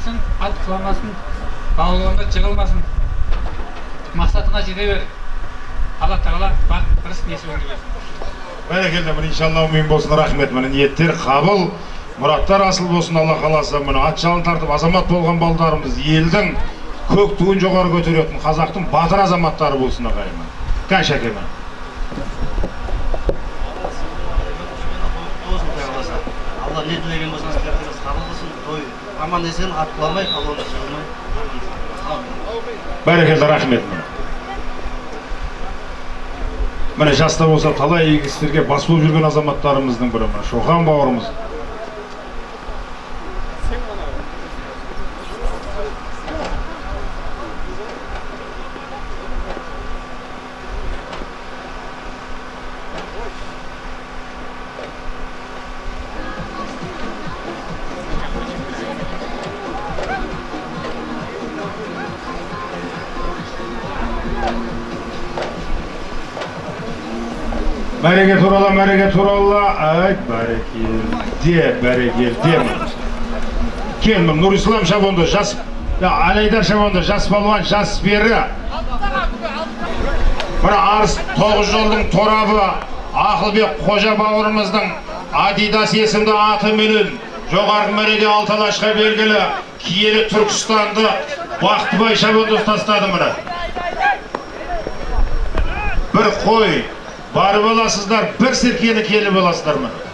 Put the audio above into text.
ашуланбасын бауырларыңда жығылмасын. Мақсатыңа жете бер. Алла тағала бақ тырыс несібіңді берсін. Бәрекелді міне иншалла умин болсын рахмет. Міне ниеттер қабыл мұраттар асыл болсын алла қаласа. Міне ат жалын тартып азамат болған балдарымыз елдің көк туын жоғары көтеретін қазақтың батыр азаматтары болсын ағайын кән шәке міне. болсын құдай қаласа алла не тілеген болса аман есен ат құламай колонна жығылмай бәрекелді рахмет міне жаста болса талай игі істерге бас болып жүрген азаматтарымыздың бірі міне шоқан бауырымыз мәреге туралы мәреге туралы айт бәрекелде бәрекелде кел нұрислам шабонды жас алайдар шабонды жас балуан жас пері мына арыс тоғыз жолдың торабы ақылбек қожа бауырымыздың адидас есімді атыменен жоғарғы мәреде алты алашқа белгілі киелі түркістанды бақтыбай шабонды ұстастады міне бір қой барып аласыздар бір серкені келіп аласыздар міне